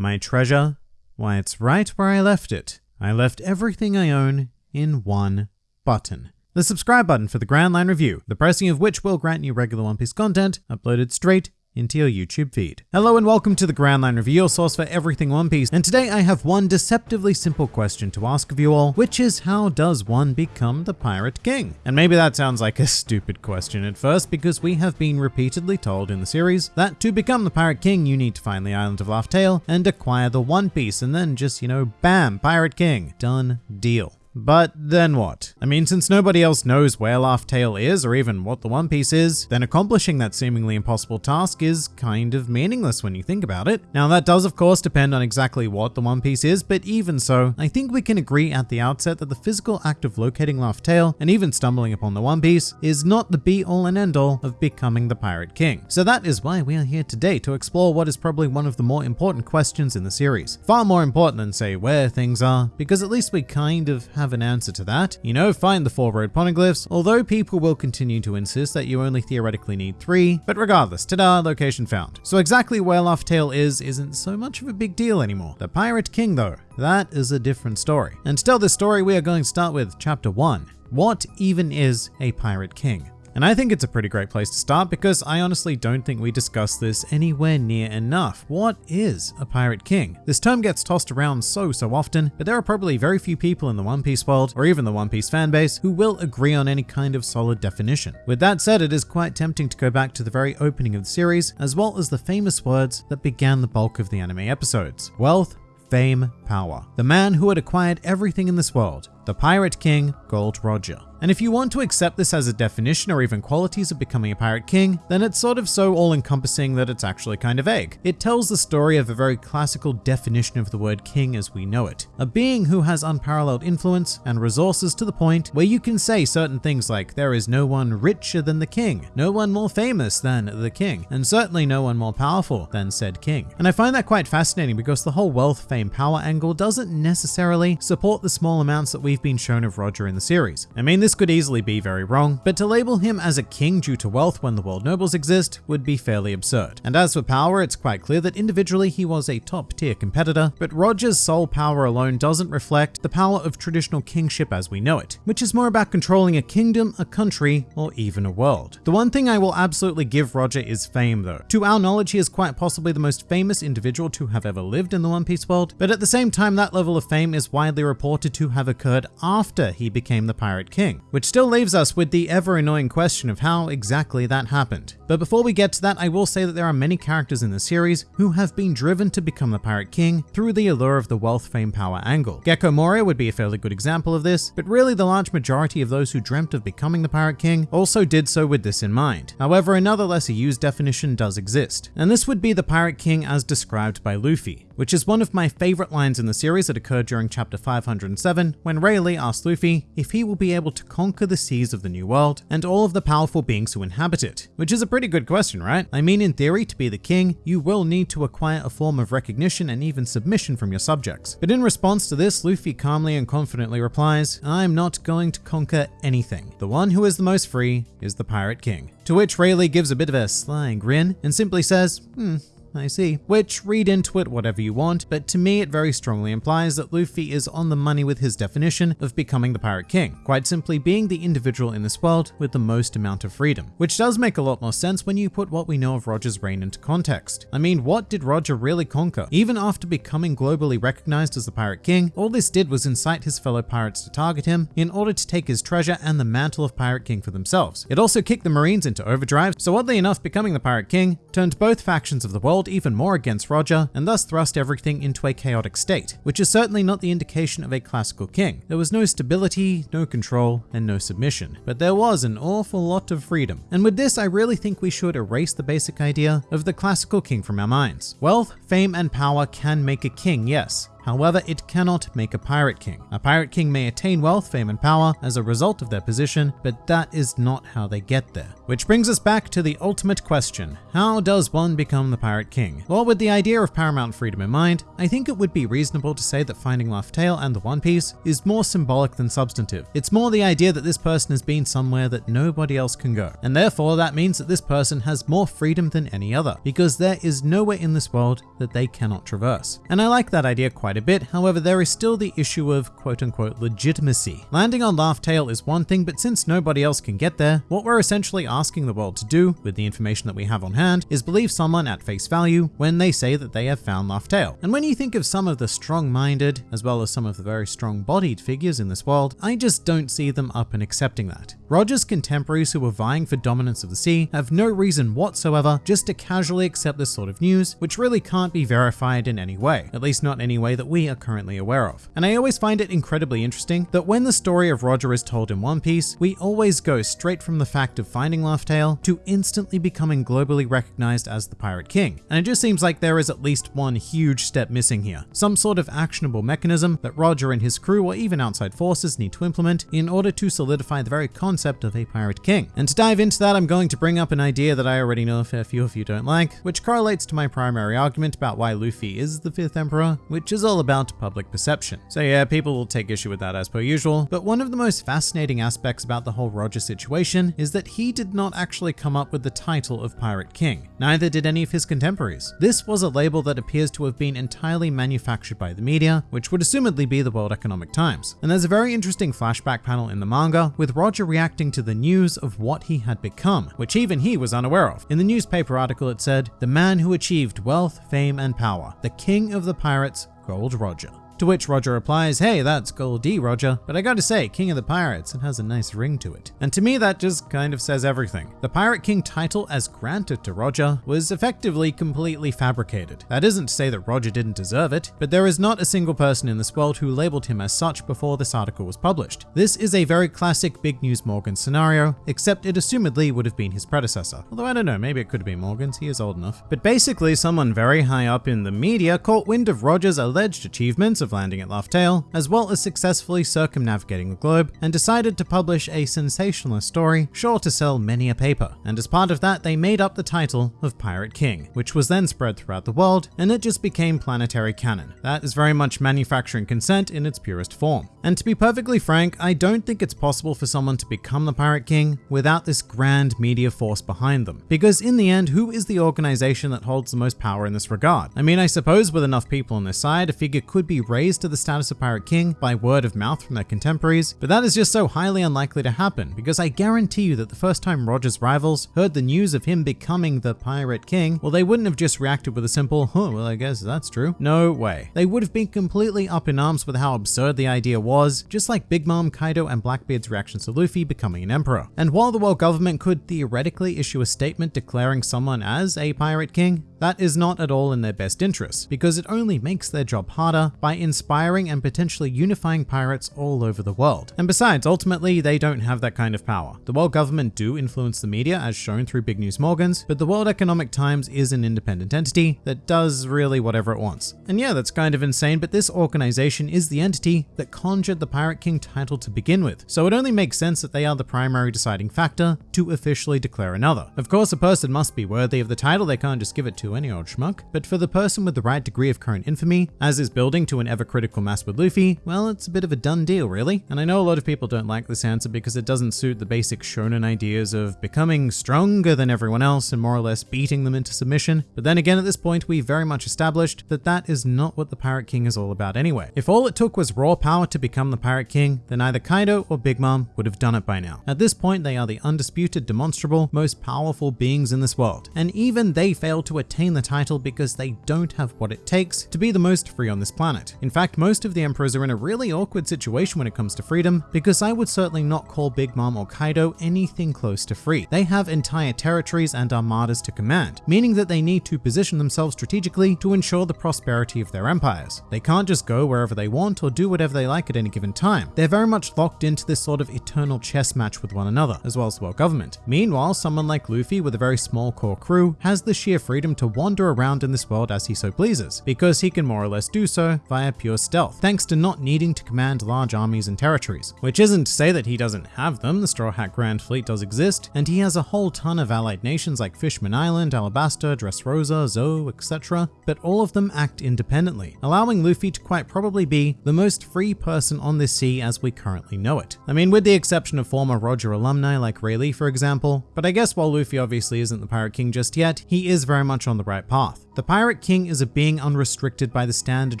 My treasure? Why, it's right where I left it. I left everything I own in one button. The subscribe button for the Grand Line Review, the pressing of which will grant you regular One Piece content uploaded straight into your YouTube feed. Hello and welcome to the Grand Line Review, your source for everything One Piece. And today I have one deceptively simple question to ask of you all, which is how does one become the Pirate King? And maybe that sounds like a stupid question at first because we have been repeatedly told in the series that to become the Pirate King you need to find the Island of Laugh Tale and acquire the One Piece and then just, you know, bam, Pirate King. Done deal. But then what? I mean, since nobody else knows where Laugh Tale is or even what the One Piece is, then accomplishing that seemingly impossible task is kind of meaningless when you think about it. Now that does of course depend on exactly what the One Piece is, but even so, I think we can agree at the outset that the physical act of locating Laugh Tale and even stumbling upon the One Piece is not the be all and end all of becoming the Pirate King. So that is why we are here today to explore what is probably one of the more important questions in the series. Far more important than say where things are, because at least we kind of have an answer to that. You know, find the four road poneglyphs, although people will continue to insist that you only theoretically need three, but regardless, ta-da, location found. So exactly where Tale is isn't so much of a big deal anymore. The Pirate King though, that is a different story. And to tell this story, we are going to start with chapter one. What even is a Pirate King? And I think it's a pretty great place to start because I honestly don't think we discuss this anywhere near enough. What is a Pirate King? This term gets tossed around so, so often, but there are probably very few people in the One Piece world, or even the One Piece fanbase, who will agree on any kind of solid definition. With that said, it is quite tempting to go back to the very opening of the series, as well as the famous words that began the bulk of the anime episodes. Wealth, fame, power. The man who had acquired everything in this world, the Pirate King, Gold Roger. And if you want to accept this as a definition or even qualities of becoming a pirate king, then it's sort of so all encompassing that it's actually kind of vague. It tells the story of a very classical definition of the word king as we know it. A being who has unparalleled influence and resources to the point where you can say certain things like there is no one richer than the king, no one more famous than the king, and certainly no one more powerful than said king. And I find that quite fascinating because the whole wealth, fame, power angle doesn't necessarily support the small amounts that we've been shown of Roger in the series. I mean, this could easily be very wrong, but to label him as a king due to wealth when the world nobles exist would be fairly absurd. And as for power, it's quite clear that individually he was a top tier competitor, but Roger's sole power alone doesn't reflect the power of traditional kingship as we know it, which is more about controlling a kingdom, a country, or even a world. The one thing I will absolutely give Roger is fame though. To our knowledge, he is quite possibly the most famous individual to have ever lived in the One Piece world, but at the same time, that level of fame is widely reported to have occurred after he became the Pirate King which still leaves us with the ever annoying question of how exactly that happened. But before we get to that, I will say that there are many characters in the series who have been driven to become the Pirate King through the allure of the wealth, fame, power angle. Gecko Moria would be a fairly good example of this, but really the large majority of those who dreamt of becoming the Pirate King also did so with this in mind. However, another lesser used definition does exist, and this would be the Pirate King as described by Luffy which is one of my favorite lines in the series that occurred during chapter 507 when Rayleigh asks Luffy if he will be able to conquer the seas of the New World and all of the powerful beings who inhabit it, which is a pretty good question, right? I mean, in theory, to be the king, you will need to acquire a form of recognition and even submission from your subjects. But in response to this, Luffy calmly and confidently replies, I'm not going to conquer anything. The one who is the most free is the Pirate King. To which Rayleigh gives a bit of a sly grin and simply says, hmm, I see. Which, read into it whatever you want, but to me it very strongly implies that Luffy is on the money with his definition of becoming the Pirate King, quite simply being the individual in this world with the most amount of freedom. Which does make a lot more sense when you put what we know of Roger's reign into context. I mean, what did Roger really conquer? Even after becoming globally recognized as the Pirate King, all this did was incite his fellow pirates to target him in order to take his treasure and the mantle of Pirate King for themselves. It also kicked the Marines into overdrive, so oddly enough, becoming the Pirate King turned both factions of the world even more against Roger and thus thrust everything into a chaotic state, which is certainly not the indication of a classical king. There was no stability, no control, and no submission, but there was an awful lot of freedom. And with this, I really think we should erase the basic idea of the classical king from our minds. Wealth, fame, and power can make a king, yes, However, it cannot make a pirate king. A pirate king may attain wealth, fame, and power as a result of their position, but that is not how they get there. Which brings us back to the ultimate question how does one become the pirate king? Well, with the idea of paramount freedom in mind, I think it would be reasonable to say that finding Laugh Tale and the One Piece is more symbolic than substantive. It's more the idea that this person has been somewhere that nobody else can go, and therefore that means that this person has more freedom than any other, because there is nowhere in this world that they cannot traverse. And I like that idea quite a bit, however, there is still the issue of quote unquote legitimacy. Landing on Laugh Tale is one thing, but since nobody else can get there, what we're essentially asking the world to do, with the information that we have on hand, is believe someone at face value when they say that they have found Laugh Tale. And when you think of some of the strong-minded, as well as some of the very strong-bodied figures in this world, I just don't see them up and accepting that. Roger's contemporaries who were vying for dominance of the sea have no reason whatsoever just to casually accept this sort of news, which really can't be verified in any way, at least not any way that we are currently aware of. And I always find it incredibly interesting that when the story of Roger is told in One Piece, we always go straight from the fact of finding Laugh Tale to instantly becoming globally recognized as the Pirate King. And it just seems like there is at least one huge step missing here, some sort of actionable mechanism that Roger and his crew or even outside forces need to implement in order to solidify the very concept concept of a pirate king. And to dive into that, I'm going to bring up an idea that I already know a fair few of you don't like, which correlates to my primary argument about why Luffy is the fifth emperor, which is all about public perception. So yeah, people will take issue with that as per usual, but one of the most fascinating aspects about the whole Roger situation is that he did not actually come up with the title of Pirate King. Neither did any of his contemporaries. This was a label that appears to have been entirely manufactured by the media, which would assumedly be the World Economic Times. And there's a very interesting flashback panel in the manga with Roger reacting reacting to the news of what he had become, which even he was unaware of. In the newspaper article, it said, The man who achieved wealth, fame, and power, the king of the pirates, Gold Roger. To which Roger replies, hey, that's Gol D. Roger, but I gotta say, King of the Pirates, it has a nice ring to it. And to me, that just kind of says everything. The Pirate King title as granted to Roger was effectively completely fabricated. That isn't to say that Roger didn't deserve it, but there is not a single person in this world who labeled him as such before this article was published. This is a very classic Big News Morgan scenario, except it assumedly would have been his predecessor. Although I don't know, maybe it could have been Morgans, he is old enough. But basically, someone very high up in the media caught wind of Roger's alleged achievements of of landing at Laugh Tale, as well as successfully circumnavigating the globe, and decided to publish a sensationalist story sure to sell many a paper. And as part of that, they made up the title of Pirate King, which was then spread throughout the world, and it just became planetary canon. That is very much manufacturing consent in its purest form. And to be perfectly frank, I don't think it's possible for someone to become the Pirate King without this grand media force behind them. Because in the end, who is the organization that holds the most power in this regard? I mean, I suppose with enough people on their side, a figure could be raised raised to the status of Pirate King by word of mouth from their contemporaries, but that is just so highly unlikely to happen because I guarantee you that the first time Roger's rivals heard the news of him becoming the Pirate King, well, they wouldn't have just reacted with a simple, huh, well, I guess that's true. No way. They would have been completely up in arms with how absurd the idea was, just like Big Mom, Kaido, and Blackbeard's reactions to Luffy becoming an emperor. And while the world government could theoretically issue a statement declaring someone as a Pirate King, that is not at all in their best interest, because it only makes their job harder by inspiring and potentially unifying pirates all over the world. And besides, ultimately, they don't have that kind of power. The world government do influence the media as shown through Big News Morgans, but the World Economic Times is an independent entity that does really whatever it wants. And yeah, that's kind of insane, but this organization is the entity that conjured the Pirate King title to begin with, so it only makes sense that they are the primary deciding factor to officially declare another. Of course, a person must be worthy of the title, they can't just give it to any old schmuck, but for the person with the right degree of current infamy, as is building to an ever critical mass with Luffy, well, it's a bit of a done deal, really. And I know a lot of people don't like this answer because it doesn't suit the basic shonen ideas of becoming stronger than everyone else and more or less beating them into submission. But then again, at this point, we very much established that that is not what the Pirate King is all about anyway. If all it took was raw power to become the Pirate King, then either Kaido or Big Mom would have done it by now. At this point, they are the undisputed, demonstrable, most powerful beings in this world. And even they fail to attain the title because they don't have what it takes to be the most free on this planet. In fact, most of the emperors are in a really awkward situation when it comes to freedom because I would certainly not call Big Mom or Kaido anything close to free. They have entire territories and armadas to command, meaning that they need to position themselves strategically to ensure the prosperity of their empires. They can't just go wherever they want or do whatever they like at any given time. They're very much locked into this sort of eternal chess match with one another, as well as the world government. Meanwhile, someone like Luffy with a very small core crew has the sheer freedom to wander around in this world as he so pleases, because he can more or less do so via pure stealth, thanks to not needing to command large armies and territories. Which isn't to say that he doesn't have them, the Straw Hat Grand Fleet does exist, and he has a whole ton of allied nations like Fishman Island, Alabasta, Dressrosa, Zou, etc., but all of them act independently, allowing Luffy to quite probably be the most free person on this sea as we currently know it. I mean, with the exception of former Roger alumni like Rayleigh for example, but I guess while Luffy obviously isn't the Pirate King just yet, he is very much on the right path. The Pirate King is a being unrestricted by the standard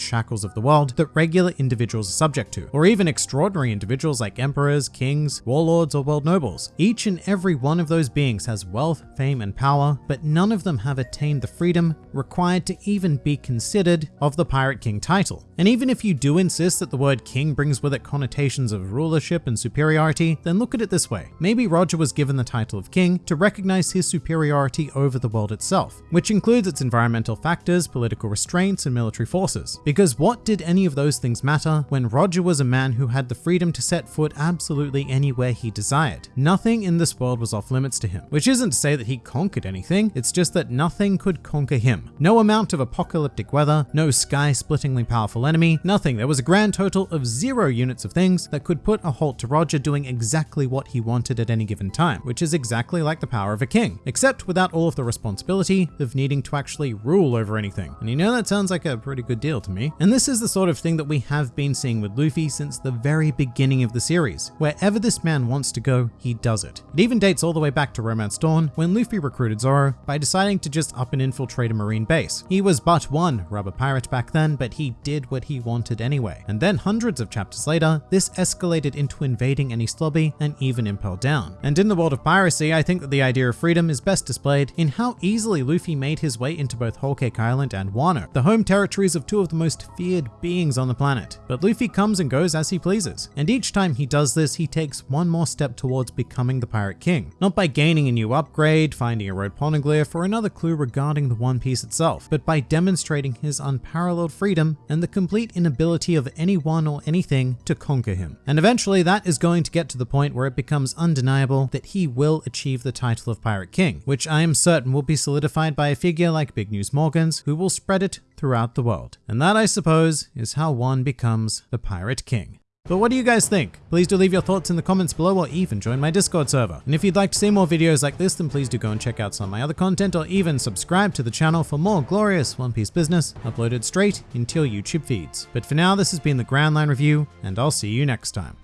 shackles of the world that regular individuals are subject to, or even extraordinary individuals like emperors, kings, warlords, or world nobles. Each and every one of those beings has wealth, fame, and power, but none of them have attained the freedom required to even be considered of the Pirate King title. And even if you do insist that the word king brings with it connotations of rulership and superiority, then look at it this way. Maybe Roger was given the title of king to recognize his superiority over the world itself, which includes its environmental environmental factors, political restraints, and military forces. Because what did any of those things matter when Roger was a man who had the freedom to set foot absolutely anywhere he desired? Nothing in this world was off limits to him, which isn't to say that he conquered anything, it's just that nothing could conquer him. No amount of apocalyptic weather, no sky-splittingly powerful enemy, nothing. There was a grand total of zero units of things that could put a halt to Roger doing exactly what he wanted at any given time, which is exactly like the power of a king, except without all of the responsibility of needing to actually rule over anything. And you know that sounds like a pretty good deal to me. And this is the sort of thing that we have been seeing with Luffy since the very beginning of the series. Wherever this man wants to go, he does it. It even dates all the way back to Romance Dawn when Luffy recruited Zoro by deciding to just up and infiltrate a marine base. He was but one rubber pirate back then, but he did what he wanted anyway. And then hundreds of chapters later, this escalated into invading Enies Lobby and even Impel Down. And in the world of piracy, I think that the idea of freedom is best displayed in how easily Luffy made his way into both Whole Cake Island and Wano, the home territories of two of the most feared beings on the planet. But Luffy comes and goes as he pleases, and each time he does this, he takes one more step towards becoming the Pirate King. Not by gaining a new upgrade, finding a road poneglyph, or another clue regarding the One Piece itself, but by demonstrating his unparalleled freedom and the complete inability of anyone or anything to conquer him. And eventually that is going to get to the point where it becomes undeniable that he will achieve the title of Pirate King, which I am certain will be solidified by a figure like Big News Morgans who will spread it throughout the world. And that, I suppose, is how one becomes the Pirate King. But what do you guys think? Please do leave your thoughts in the comments below or even join my Discord server. And if you'd like to see more videos like this, then please do go and check out some of my other content or even subscribe to the channel for more glorious One Piece business uploaded straight into your YouTube feeds. But for now, this has been the Grand Line Review, and I'll see you next time.